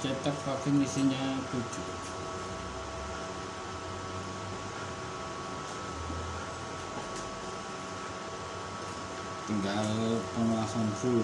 sekali cetak vakum isinya 7 tinggal pengelasan full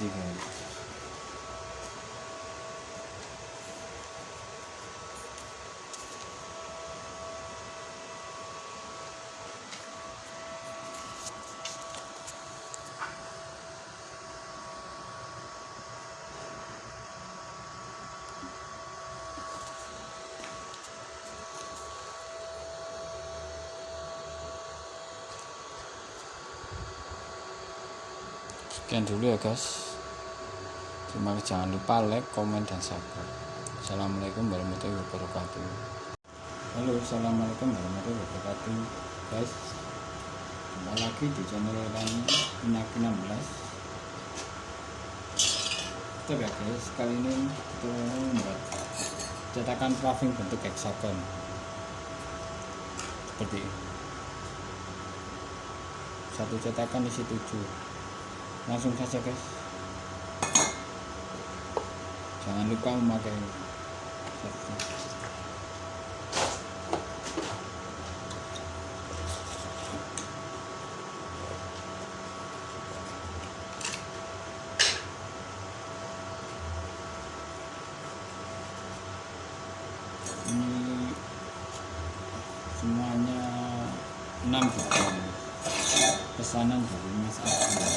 anjing gitu. sekian dulu ya guys terima jangan lupa like komen dan subscribe. Assalamualaikum warahmatullahi wabarakatuh. Halo assalamualaikum warahmatullahi wabarakatuh. Guys jumpa lagi di channel kami Inaki 16 kita ya guys kali ini kita membuat cetakan paving bentuk hexagon. Seperti ini. Satu cetakan isi 7 langsung saja guys jangan lupa memakai ini semuanya 6 buku pesanan dari Mas Agung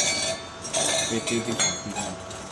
PT 34